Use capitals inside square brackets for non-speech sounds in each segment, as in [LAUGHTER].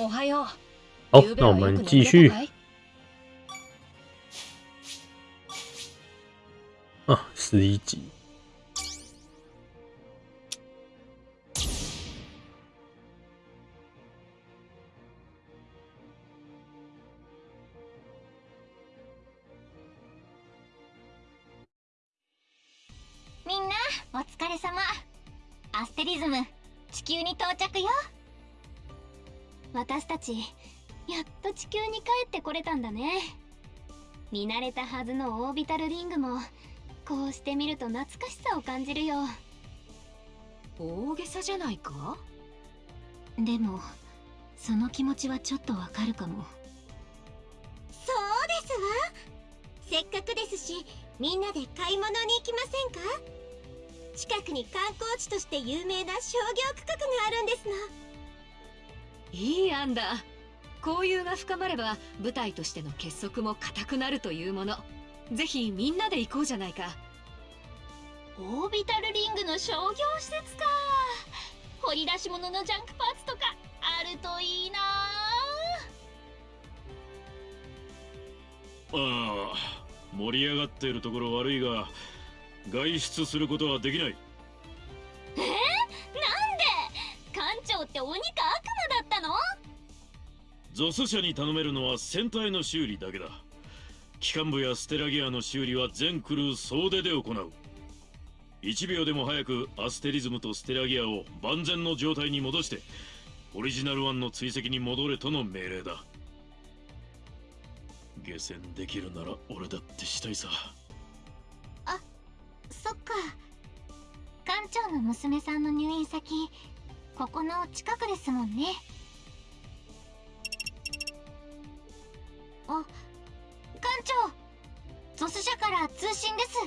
おはよう。好，那我们继续啊，十一集。 ちやっと地球に帰ってこれたんだね。見慣れたはずのオービタルリングもこうして見ると懐かしさを感じるよ。大げさじゃないか？でもその気持ちはちょっとわかるかも。そうですわ。せっかくですしみんなで買い物に行きませんか？近くに観光地として有名な商業区画があるんですのいい案だ。交友が深まれば舞台としての結束も固くなるというもの。ぜひみんなで行こうじゃないか。オービタルリングの商業施設か。掘り出し物のジャンクパーツとかあるといいな。ああ盛り上がっているところ悪いが外出することはできないゾス社に頼めるのは船体の修理だけだ。機関部やステラギアの修理は全クルー総出で行う。1秒でも早くアステリズムとステラギアを万全の状態に戻してオリジナル1の追跡に戻れとの命令だ。下船できるなら俺だってしたいさ。あそっか。館長の娘さんの入院先ここの近くですもんね。あ館長。ゾス社から通信です。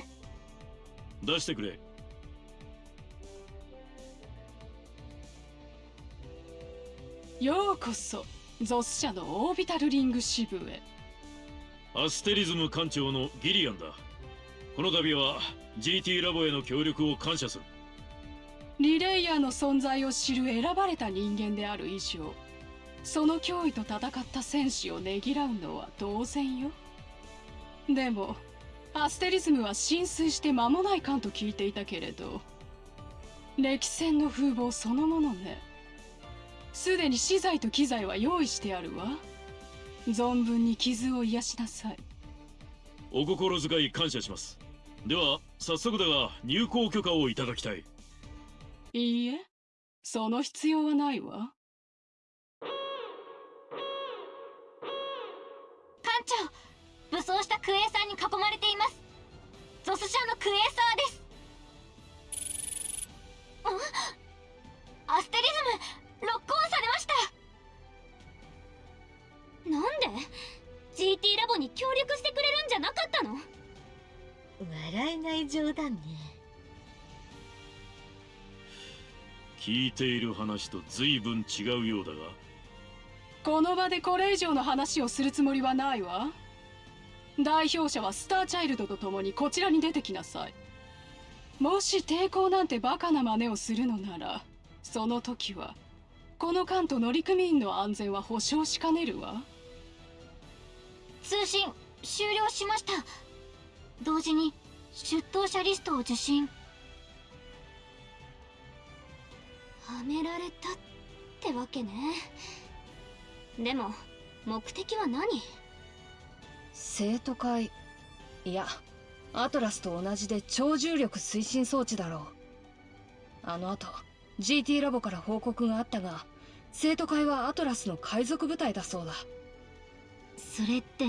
出してくれ。ようこそゾス社のオービタルリング支部へ。アステリズム艦長のギリアンだ。この度は GT ラボへの協力を感謝する。リレイヤーの存在を知る選ばれた人間である以上その脅威と戦った戦士をねぎらうのは当然よ。でもアステリズムは浸水して間もない艦と聞いていたけれど歴戦の風貌そのものね。すでに資材と機材は用意してあるわ。存分に傷を癒しなさい。お心遣い感謝します。では早速だが入港許可をいただきたい。いいえ。その必要はないわゾス社のクエーサーです。あアステリズムロックオンされました。なんで？GT ラボに協力してくれるんじゃなかったの？笑えない冗談ね。聞いている話と随分違うようだが。この場でこれ以上の話をするつもりはないわ代表者はスターチャイルドと共にこちらに出てきなさい。もし抵抗なんてバカな真似をするのならその時はこの艦と乗組員の安全は保証しかねるわ。通信終了しました。同時に出頭者リストを受信。はめられたってわけね。でも目的は何？生徒会。いやアトラスと同じで超重力推進装置だろう。あの後 GT ラボから報告があったが生徒会はアトラスの海賊部隊だそうだ。それって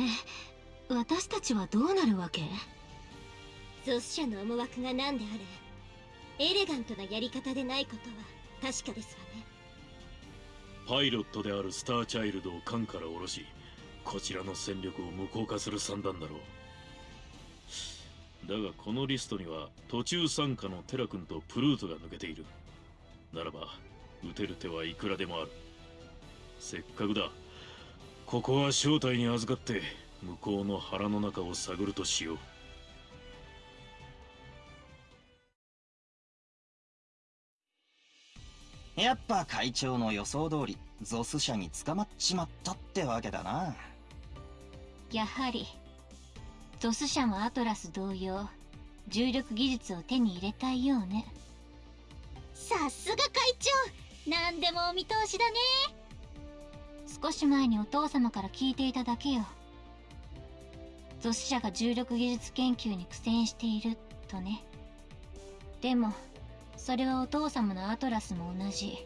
私たちはどうなるわけ？ゾス社の思惑が何であれエレガントなやり方でないことは確かですわね。パイロットであるスターチャイルドを艦から下ろしこちらの戦力を無効化する算段だろう。だがこのリストには途中参加のテラ君とプルートが抜けている。ならば撃てる手はいくらでもある。せっかくだ。ここは正体に預かって向こうの腹の中を探るとしよう。やっぱ会長の予想通りゾス社に捕まっちまったってわけだな。やはりゾス社もアトラス同様重力技術を手に入れたいようね。さすが会長何でもお見通しだね。少し前にお父様から聞いていただけよ。ゾス社が重力技術研究に苦戦しているとね。でもそれはお父様のアトラスも同じ。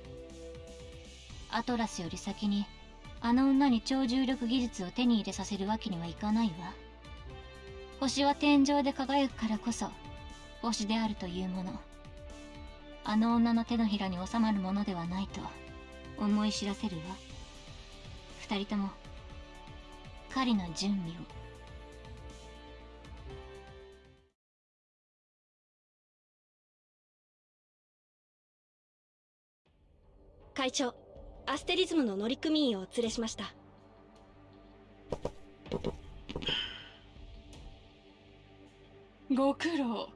アトラスより先にあの女に超重力技術を手に入れさせるわけにはいかないわ。星は天井で輝くからこそ星であるというもの。あの女の手のひらに収まるものではないと思い知らせるわ。二人とも狩りの準備を。会長。アステリズムの乗組員をお連れしました。ご苦労。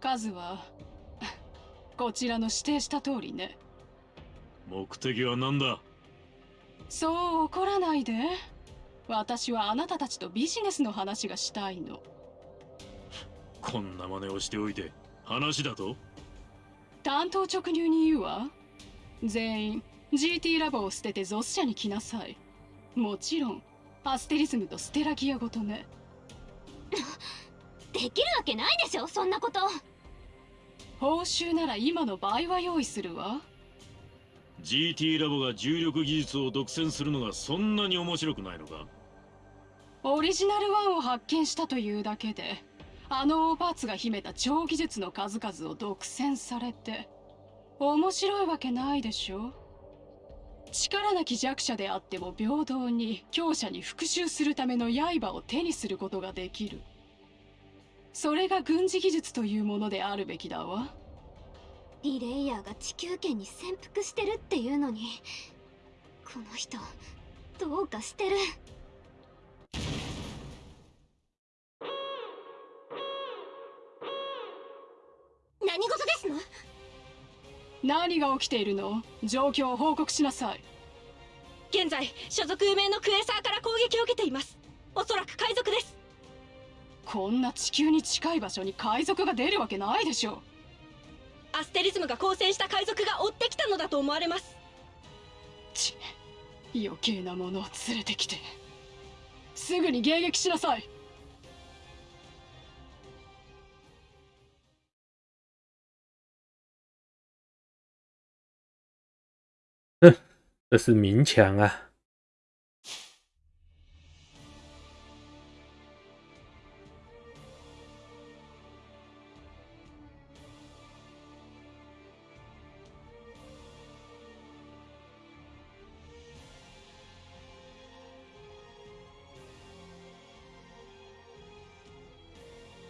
数はこちらの指定した通りね。目的は何だ？そう怒らないで。私はあなたたちとビジネスの話がしたいの。こんな真似をしておいて話だと？担当直入に言うわ。全員 GT ラボを捨ててゾス社に来なさい。もちろんアステリズムとステラギアごとね。[LAUGHS] できるわけないでしょそんなこと。報酬なら今の倍は用意するわ。GT ラボが重力技術を独占するのがそんなに面白くないのか？オリジナル1を発見したというだけであのオーパーツが秘めた超技術の数々を独占されて面白いわけないでしょ力なき弱者であっても平等に強者に復讐するための刃を手にすることができる。それが軍事技術というものであるべきだわ。リレイヤーが地球圏に潜伏してるっていうのにこの人どうかしてる。何が起きているの？状況を報告しなさい。現在所属不明のクエーサーから攻撃を受けています。おそらく海賊です。こんな地球に近い場所に海賊が出るわけないでしょアステリズムが交戦した海賊が追ってきたのだと思われます。ち余計なものを連れてきて。すぐに迎撃しなさい哼 [LAUGHS] 这是明抢啊！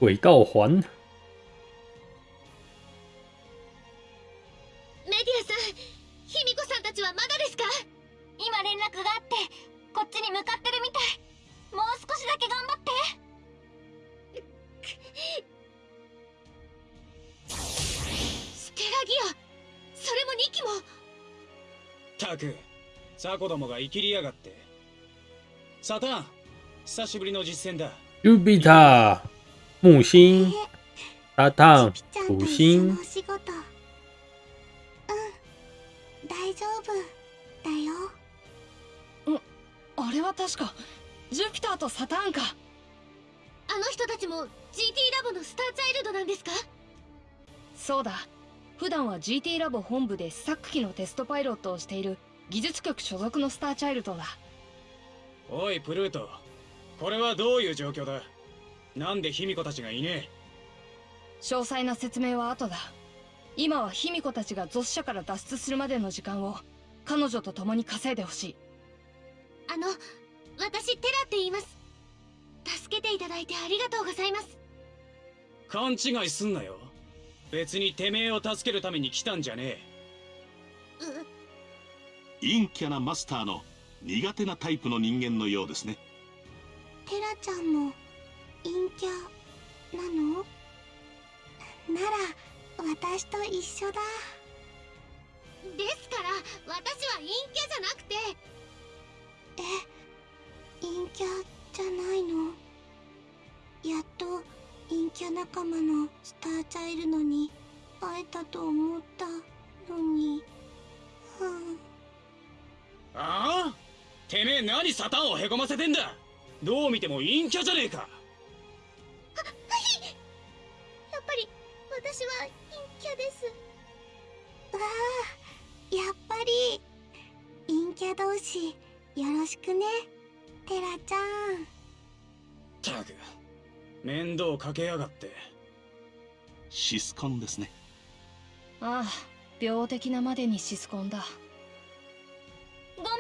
轨道环，たくザコどもが生きりやがって。サタン久しぶりの実戦だ。Jupiter 木星、沙滩、土星。仕事。うん。大丈夫だよ。あれは確かジュピターとサターンか。あの人たちも GT ラボのスターチャイルドなんですか？そうだ普段は GT ラボ本部で試作機のテストパイロットをしている技術局所属のスターチャイルドだ。おいプルート。これはどういう状況だ？なんで卑弥呼たちがいね詳細な説明は後だ。今は卑弥呼たちがゾス社から脱出するまでの時間を彼女と共に稼いでほしい。あの私テラって言います。助けていただいてありがとうございます。え勘違いすんなよ別にてめえを助けるために来たんじゃね陰キャなマスターの苦手なタイプの人間のようですね。テラちゃんも陰キャなの？なら私と一緒だ。ですから私は陰キャじゃなくて。え陰キャじゃないの？やっと陰キャ仲間のスターチャイルドに会えたと思ったのに。うんあ？あてめえ何サタンをへこませてんだ？どう見ても陰キャじゃねえか。やっぱり私は陰キャです。わあやっぱり陰キャ同士よろしくねテラちゃん。たく面倒かけやがって。シスコンですね。ああ病的なまでにシスコンだ。ごめんテ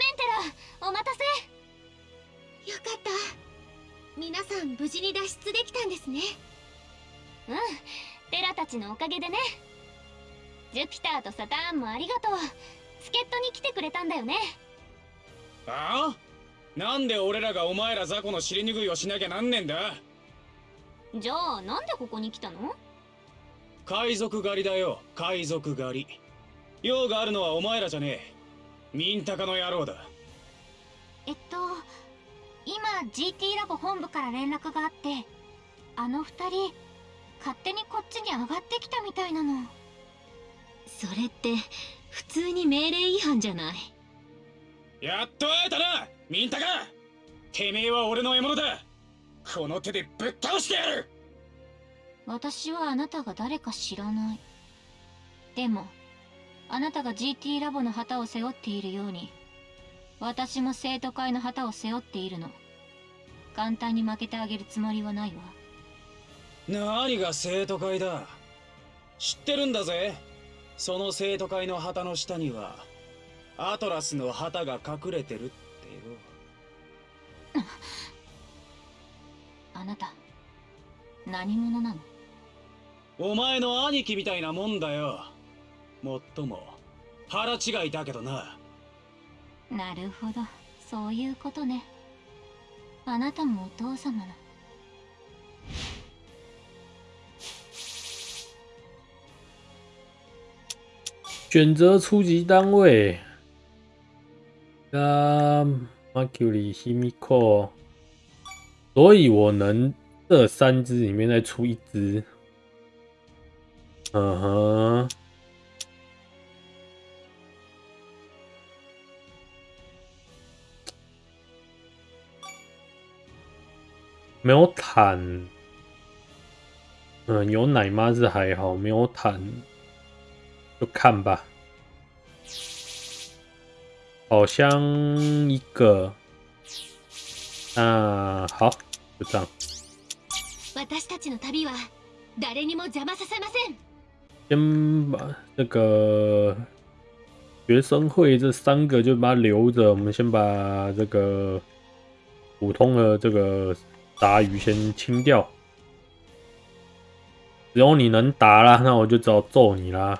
ラお待たせ。よかった。皆さん無事に脱出できたんですね。うん。テラたちのおかげでね。ジュピターとサターンもありがとう。助っ人に来てくれたんだよね。ああ？なんで俺らがお前ら雑魚の尻拭いをしなきゃなんねんだ？じゃあなんでここに来たの？海賊狩りだよ。海賊狩り。用があるのはお前らじゃねえ。ミンタカの野郎だ。えっと今 GT ラボ本部から連絡があってあの二人勝手にこっちに上がってきたみたいなの。それって普通に命令違反じゃない？やっと会えたなミンタカてめえは俺の獲物だこの手でぶっ倒してやる！私はあなたが誰か知らない。でもあなたが GT ラボの旗を背負っているように私も生徒会の旗を背負っているの。簡単に負けてあげるつもりはないわ。何が生徒会だ？知ってるんだぜ。その生徒会の旗の下にはアトラスの旗が隠れてるってよ [LAUGHS] あなた何者なの？お前の兄貴みたいなもんだよ。もっとも腹違いだけどな。なるほど。そういうことね。あなたもお父様の。选择初级单位。啊，Mercury Himiko，所以我能这三只里面再出一只。嗯哼，没有坦，嗯，有奶妈是还好，没有坦，就看吧。好像一个，啊，好，就这样。私たちの旅は誰にも邪魔させません先把这个学生会这三个就把它留着，我们先把这个普通的这个杂鱼先清掉。只有你能打啦，那我就只好揍你啦。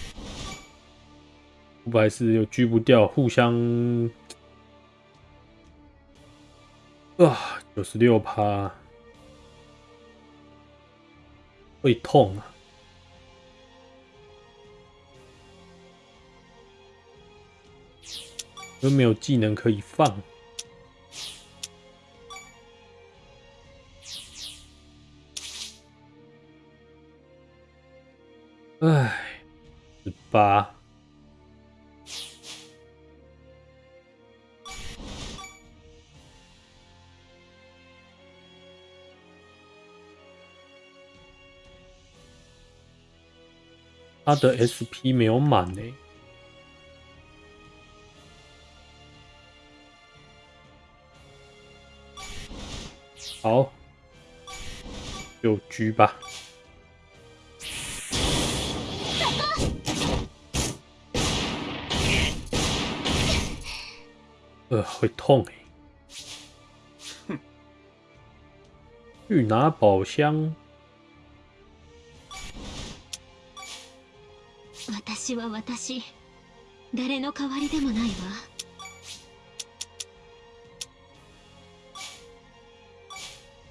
五百四又狙不掉，互相啊，九十六趴，会痛啊！又没有技能可以放，唉，十八。他的 SP 没有满呢、好，就狙吧。呃，会痛哎。去拿宝箱。私は私誰の代わりでもないわ。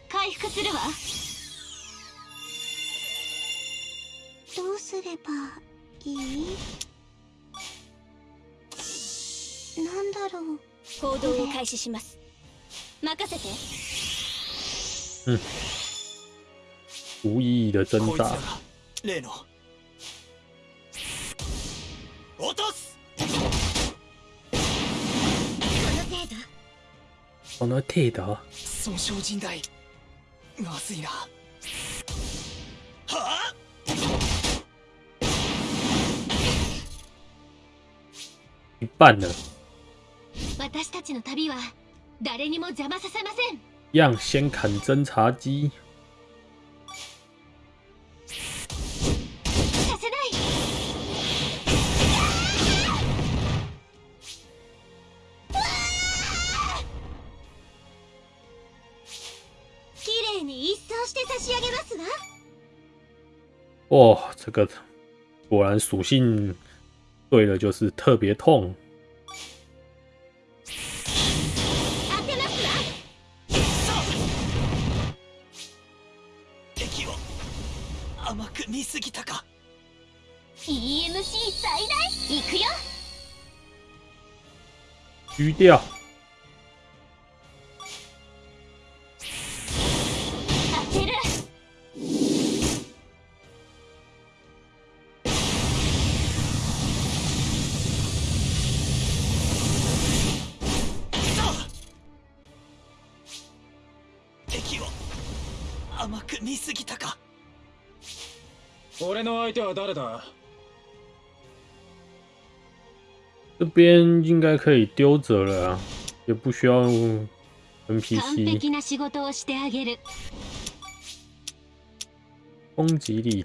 回復するわ。どうすればいい？なんだろう。行動を開始します。任せて。嗯，无意义的挣扎。例のこの程度？損傷甚大まずいな。はあ？一半了，私たちの旅は誰にも邪魔させません。样先砍侦察机。哦，这个果然属性对了，就是特别痛。当てますわ敵を甘く見すぎたか EMC 最大行くよ狙掉。 見すぎたか。俺の相手は誰だ？这边应该可以丢着了啊，也不需要完 NPC 璧な仕事をしてあげる。攻击。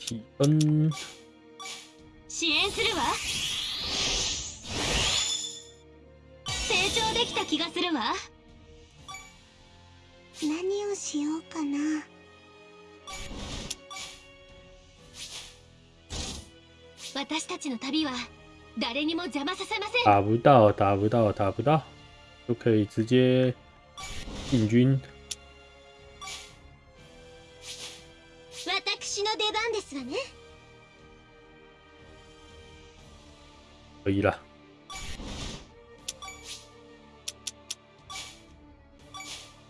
支援するわ。成長できた気がするわ。何をしようかな私たちの旅は誰にも邪魔させません打不到，打不到，打不到，就可以直接进军。私の出番ですわね可以了。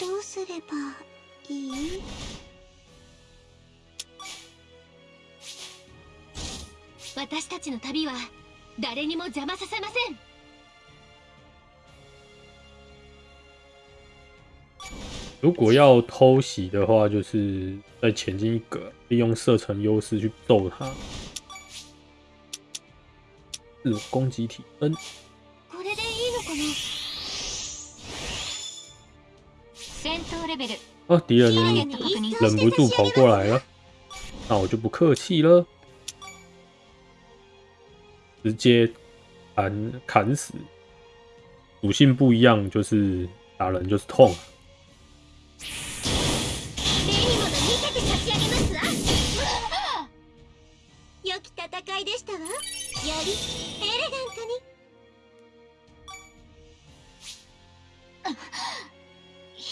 どうすればいい？私たちの旅は誰にも邪魔させません如果要偷袭的话，就是再前进一格，利用射程优势去揍他。自我攻击体分。これでいいのかな？戦闘レベル哦，敌人ターゲット確認忍不住跑过来了，那我就不客气了，直接砍砍死。属性不一样，就是打人就是痛。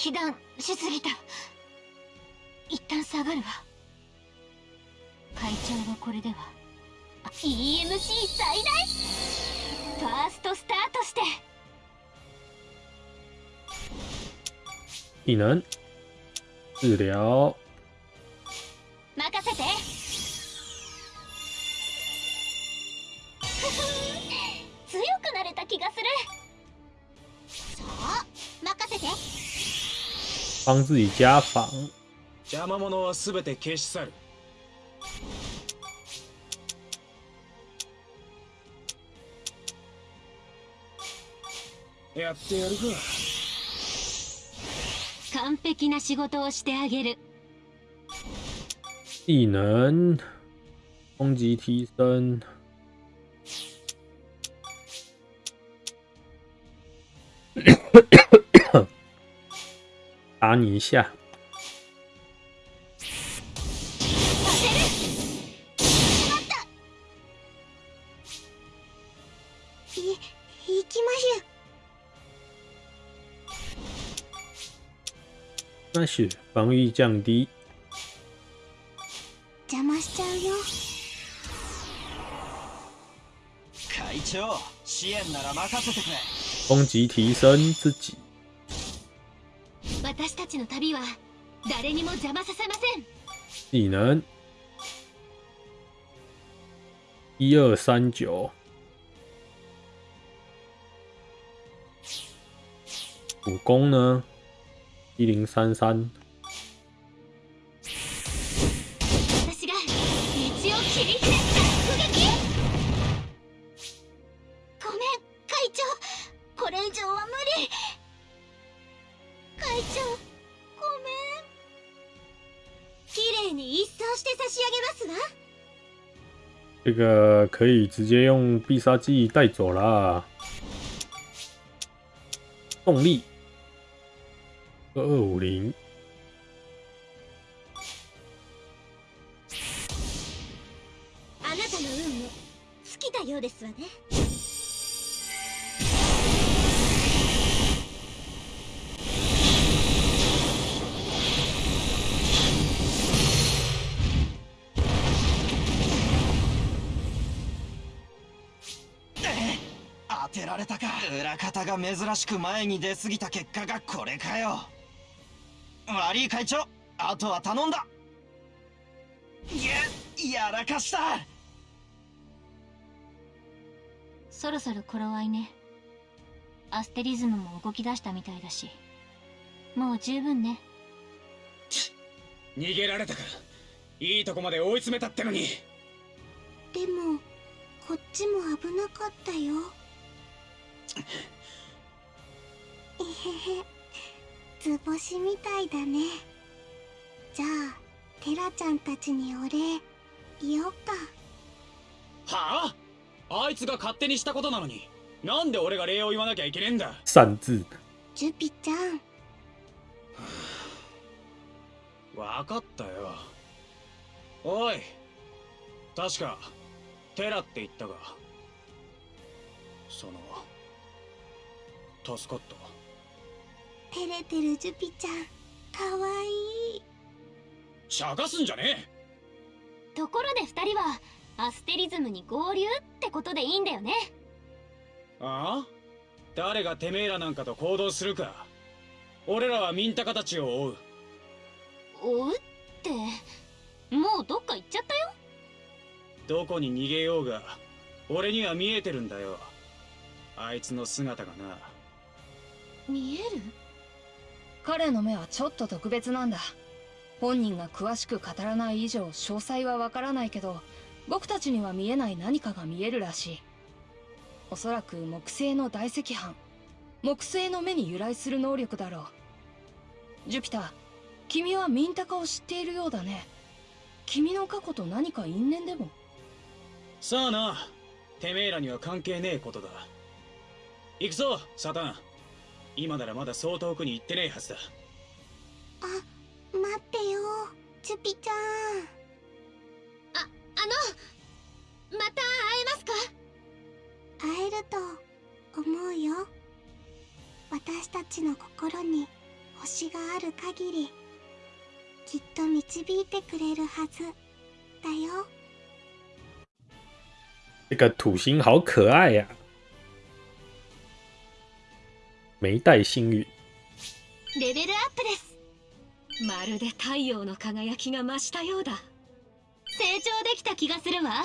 被弾しすぎた。一旦下がるわ。会長はこれでは。EMC 最大。ファーストスタートして。技能治疗。帮自己加防。邪魔者は全て消し去るやってやるか完璧な仕事をしてあげる技能，攻击提升。 打你一下，い行きましゅ那是防御降低。邪魔しちゃうよ会長支援なら任せてくれ攻击提升自己。 技能。一二三九，武功呢？一零三三，可以直接用必杀技带走啦。动力二二五零，前に出過ぎた結果がこれかよ。悪い会長あとは頼んだ。ややらかした。そろそろ頃合いね。アステリズムも動き出したみたいだし。もう十分ね。逃げられたかいいとこまで追い詰めたってのに。でもこっちも危なかったよ [LAUGHS] えへへ。図星みたいだね。じゃあテラちゃんたちにお礼言おうか。はあ？あいつが勝手にしたことなのに。なんで俺が礼を言わなきゃいけねえんだ？擅自。ジュピちゃん。わかったよ。おい。確かテラって言ったが。その助かった照れてるジュピちゃん。かわいい。しゃかすんじゃねところで二人はアステリズムに合流ってことでいいんだよね。えああ？誰がてめえらなんかと行動するか。俺らはミンタカたちを追う。追うって？もうどっか行っちゃったよ？どこに逃げようが俺には見えてるんだよ。あいつの姿がな。見える？彼の目はちょっと特別なんだ。本人が詳しく語らない以上詳細はわからないけど僕たちには見えない何かが見えるらしい。おそらく木星の大赤斑木星の目に由来する能力だろう。ジュピター君はミンタカを知っているようだね。君の過去と何か因縁でも？さあな。てめえらには関係ねえことだ。行くぞサタン。今ならまだそう遠くに行ってねえはずだ。あ待ってよジュピちゃん。あのまた会えますか？会えると思うよ。私たちの心に星がある限りきっと導いてくれるはずだよ。这个土星好可爱呀、没带幸运。レベルアップです。まるで太陽の輝きが増したようだ。成長できた気がするわ。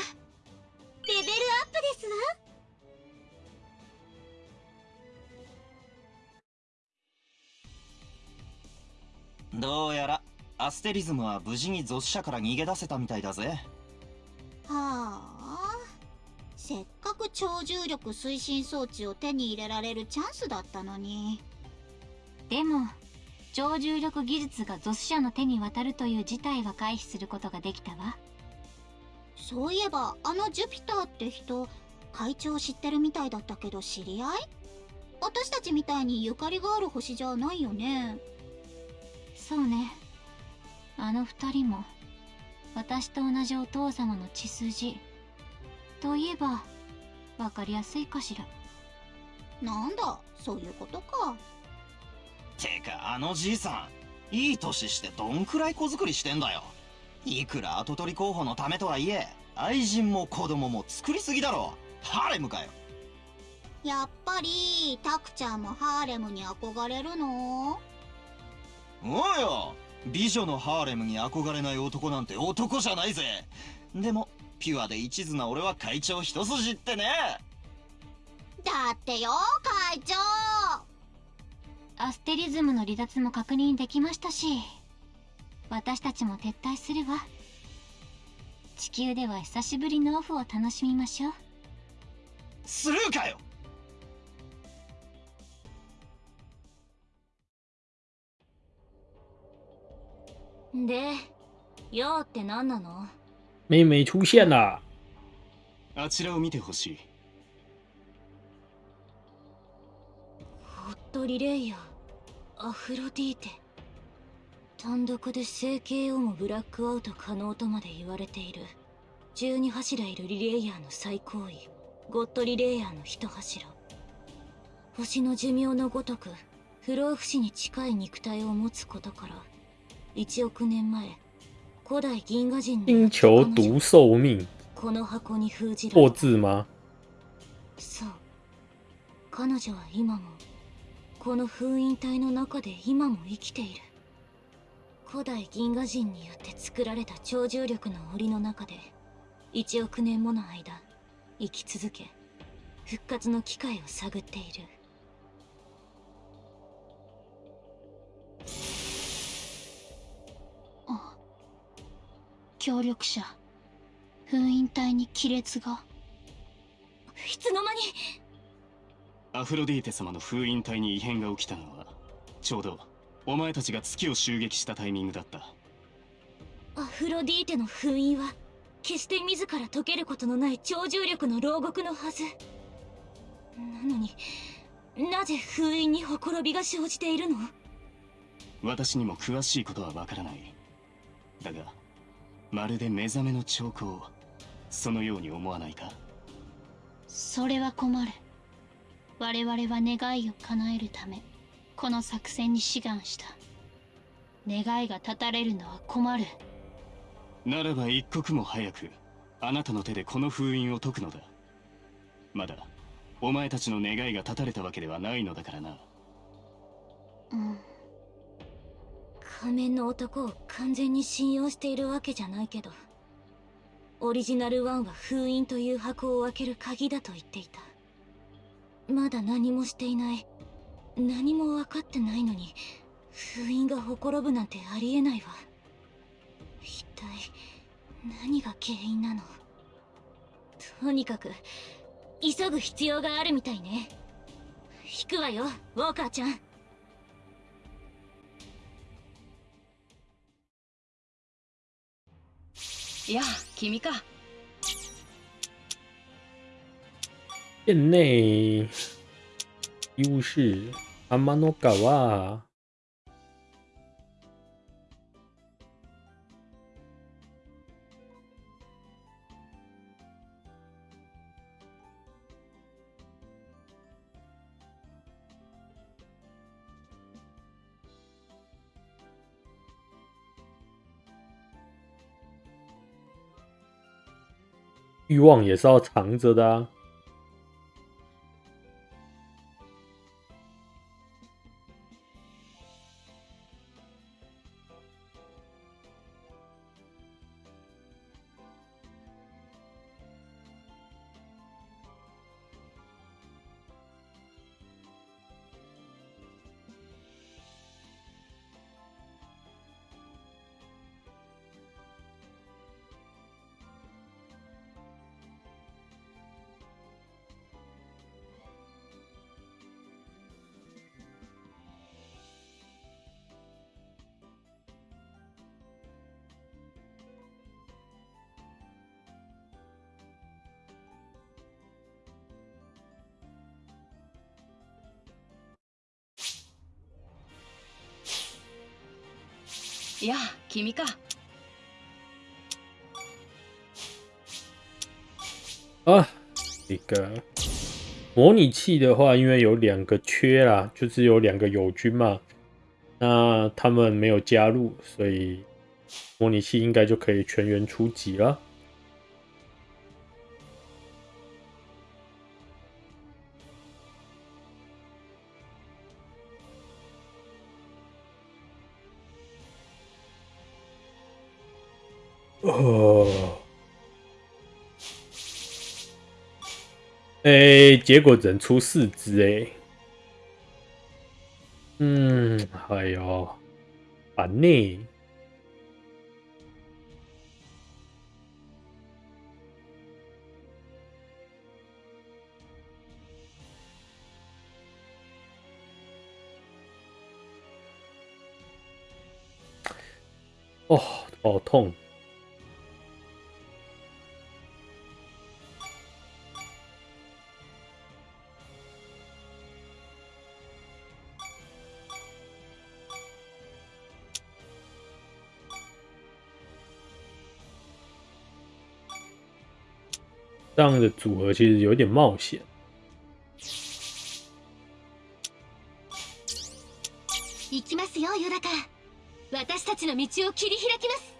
レベルアップですわ。どうやらアステリズムは無事にゾス社から逃げ出せたみたいだぜ。はあせっかく超重力推進装置を手に入れられるチャンスだったのに。でも超重力技術がゾス社の手に渡るという事態は回避することができたわ。そういえばあのジュピターって人会長知ってるみたいだったけど知り合い？私たちみたいにゆかりがある星じゃないよね。そうね。あの二人も私と同じお父様の血筋といえばわかりやすいかしら。なんだそういうことか。てかあのじいさんいい年してどんくらい子作りしてんだよ。いくら跡取り候補のためとはいえ愛人も子供も作りすぎだろ。ハーレムかよ。やっぱりタクちゃんもハーレムに憧れるの？おうよ。美女のハーレムに憧れない男なんて男じゃないぜ。でもピュアで一途な俺は会長一筋ってね。だってよ会長。アステリズムの離脱も確認できましたし私たちも撤退するわ地球では久しぶりのオフを楽しみましょう。スルーかよ。で用って何なの？妹妹出现了。あちらを見てほしい。ホットリレイヤー。アフロディーテ。単独で整形をもブラックアウト可能とまで言われている。12柱いるリレイヤーの最高位。ゴッドリレイヤーの一柱。星の寿命のごとく不老不死に近い肉体を持つことから1億年前古代銀河人星球独寿命，この箱に封じられ破た。字吗？そう。彼女は今もこの封印体の中で今も生きている。古代銀河人によって作られた超重力の檻の中で1億年もの間生き続け復活の機会を探っている協力者。封印体に亀裂が。いつの間に。アフロディーテ様の封印体に異変が起きたのはちょうどお前たちが月を襲撃したタイミングだった。アフロディーテの封印は決して自ら解けることのない超重力の牢獄のはず。なのになぜ封印にほころびが生じているの？私にも詳しいことはわからない。だがまるで目覚めの兆候そのように思わないか？それは困る。我々は願いを叶えるためこの作戦に志願した。願いが断たれるのは困る。ならば一刻も早くあなたの手でこの封印を解くのだ。まだお前たちの願いが断たれたわけではないのだからな。うん仮面の男を完全に信用しているわけじゃないけどオリジナル1は封印という箱を開ける鍵だと言っていた。まだ何もしていない。何も分かってないのに封印がほころぶなんてありえないわ。一体何が原因なの？とにかく急ぐ必要があるみたいね。引くわよウォーカーちゃん。いや、君か。店内、優势、天の川。欲望也是要藏着的啊。いや君か啊，这个模拟器的话，因为有两个缺啦，就是有两个友军嘛，那他们没有加入，所以模拟器应该就可以全员出击了。 哎，结果只能出四只哎，嗯，哎呦，烦呢。哦，好痛。这样的组合其实有点冒险。行きますよヨダカ私たちの道を切り開きます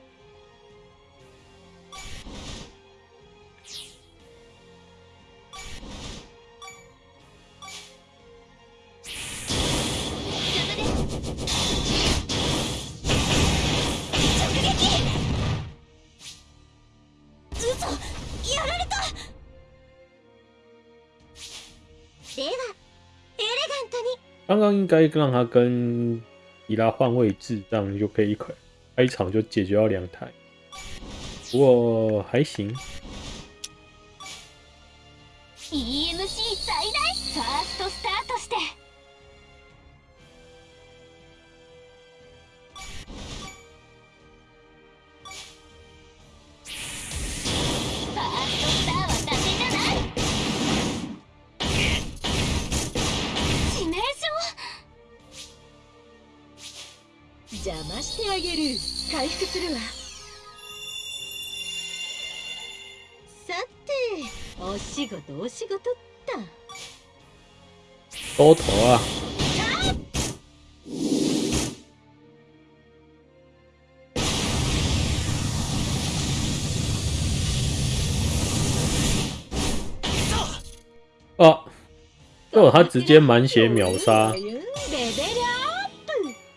刚刚应该让他跟伊拉换位置，这样就可以开开场就解决掉两台。不过还行。 EMC 最大ファーストスター するわさてお仕事お仕事った多头啊！哦，哦，他直接满血秒杀，レベルアップ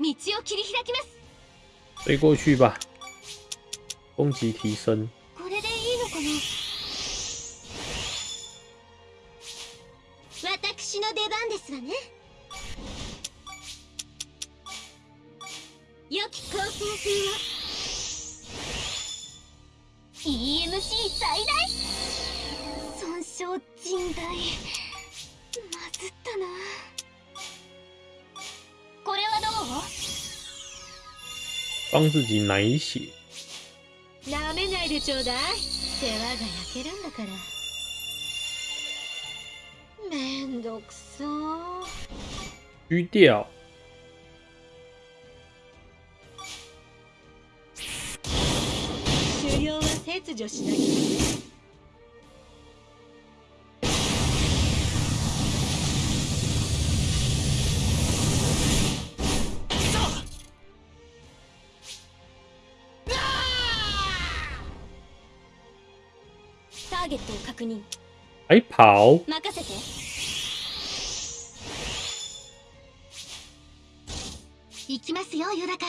道を切り開きます。追过去吧，攻击提升。これでいいのかな？私の出番ですわね。良き航行風は EMC 最大。損傷甚大。まずったな帮自己奶血。なめないでちょうだい世話が焼けるんだからめんどくさ狙掉。狩猟は切除しなきゃね 还跑，任せて行きますよヨダカ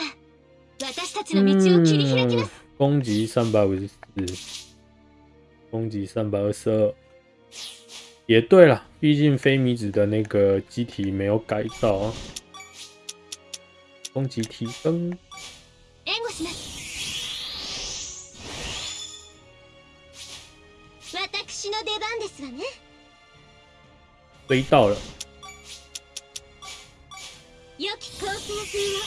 私たちの道を切り開きま嗯す、，攻击三百五十四，攻击三百二十二。也对了，毕竟非米子的那个机体没有改造啊。攻击提升， 追到了，良き構成風を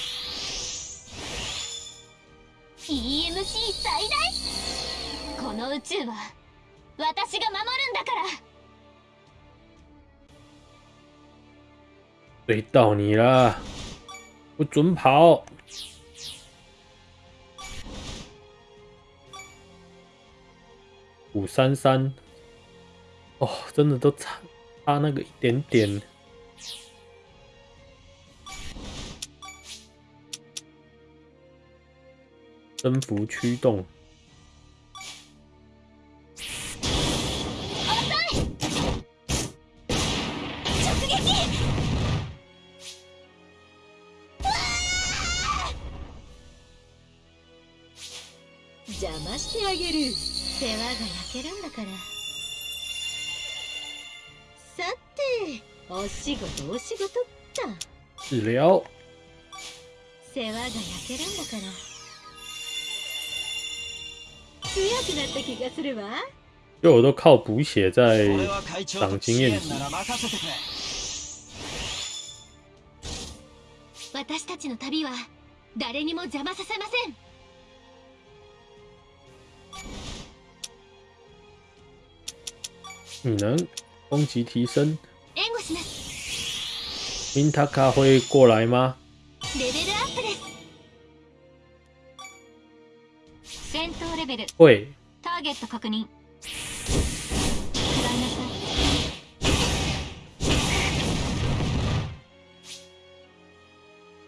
EMC 最大この宇宙は私が守るんだから追到你了，不准跑！五三三， 哦，真的都差差那个一点点。征服驱动，直撃邪魔してあげる世話が焼けるんだから 仕事お仕事っと治疗，世話が焼けるんだから強くなった気がするわ就我都靠补血在俺は会長と长经验值支援。なら任せてくれ私たちの旅は誰にも邪魔させません你能攻击提升。 援護します。明塔卡会过来吗？レベルアップです。戦闘レベル。会。ターゲット確認。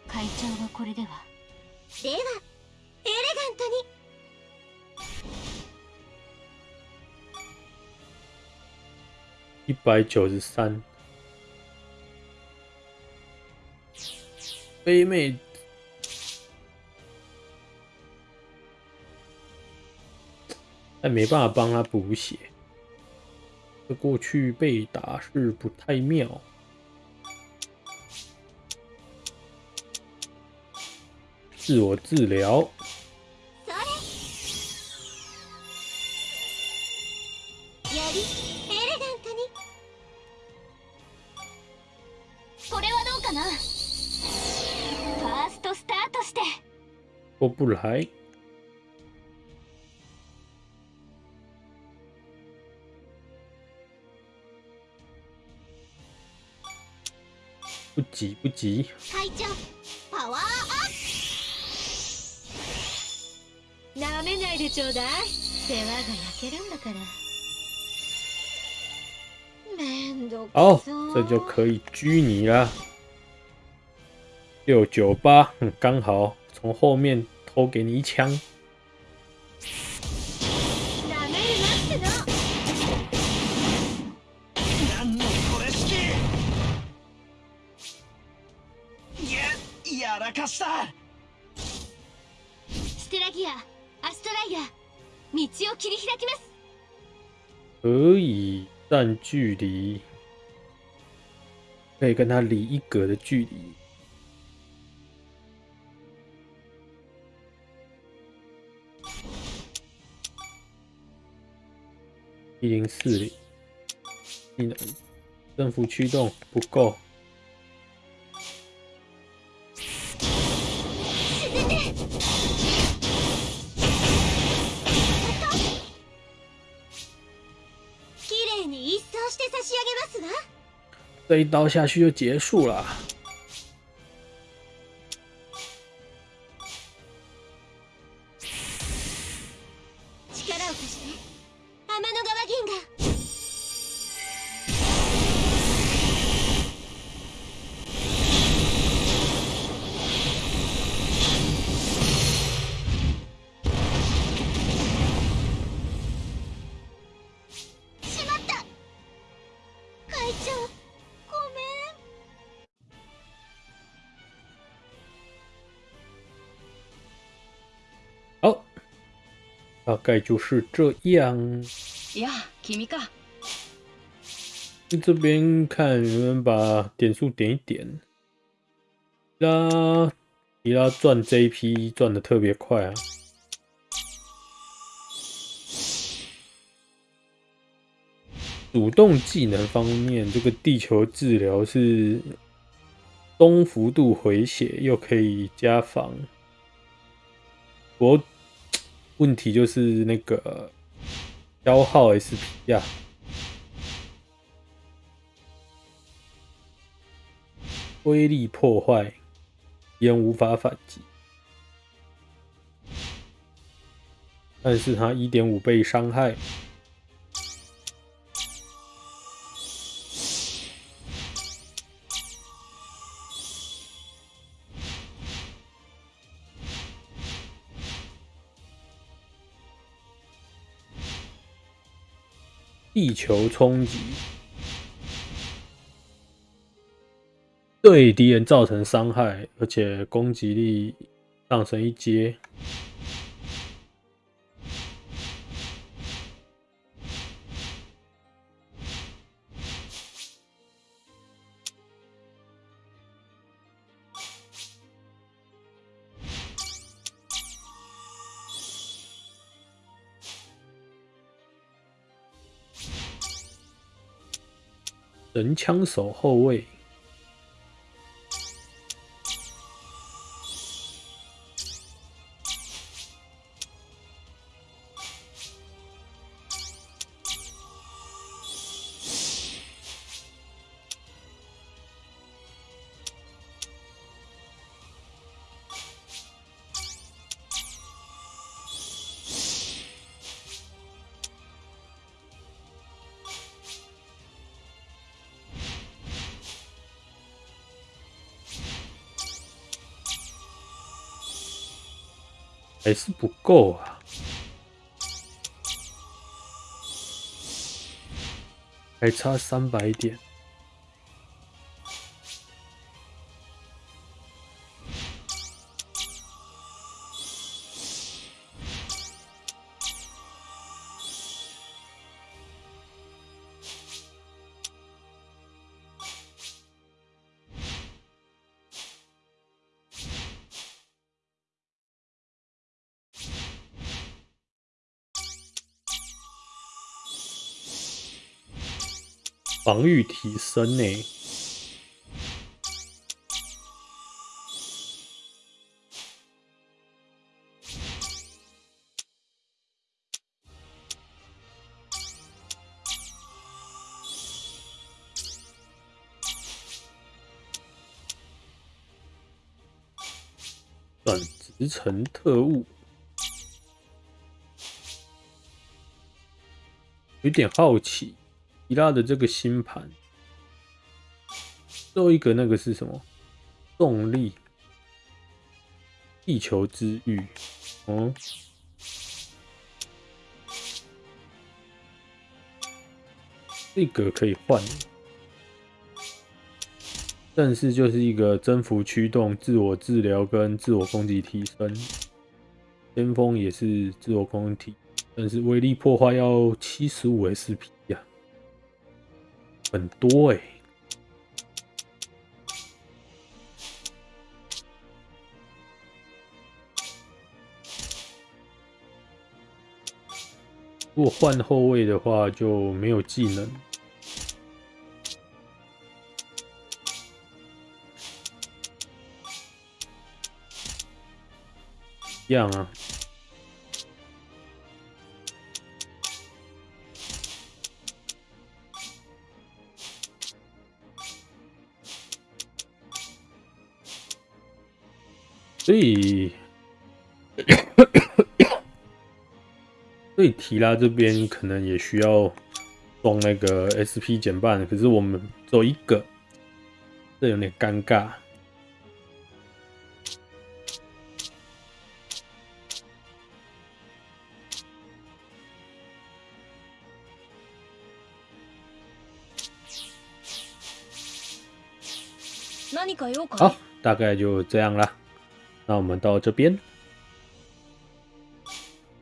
会長がこれでは。ではエレガントに。一百九十三。飞妹，但没办法帮他补血。这过去被打是不太妙。自我治疗，それよりエレガントにこれはどうかな [LAUGHS] [LAUGHS] 过不来。不急不急，会長パワーアッなめないでちょうだい世話が焼けるんだからめんどく好さ，这就可以狙你了。六九八，嗯刚好 从后面偷给你一枪。なめるなっての何のこれ式ややらかしたステラギアアストライア道を切り開きます可以站距离，可以跟他离一格的距离。 一零四零，技能，政府驱动不够，沈んで綺麗に一掃して差し上げますわ这一刀下去就结束了。 概就是这样。いや君か这边看能不能把点数点一点。啦， 提拉赚 JP 赚的特别快啊。主动技能方面，这个地球治疗是中幅度回血，又可以加防。不过 问题就是那个消耗 SP 呀，威力破坏，烟无法反击，但是他一点五倍伤害。地球冲击对敌人造成伤害，而且攻击力上升一阶。神枪手后卫，还是不够啊，还差三百点。防御提升呢？转职成特务，有点好奇。伊拉的这个星盘，最后一个那个是什么？动力，地球之域，哦，这个可以换，但是就是一个征服驱动、自我治疗跟自我攻击提升，先锋也是自我攻击，但是威力破坏要七十五 SP 呀。很多哎，如果换后卫的话就没有技能，一样啊。所以，[COUGHS] 所以提拉这边可能也需要装那个 SP 减半，可是我们只有一个，这有点尴尬。好，大概就这样了。那我们到这边。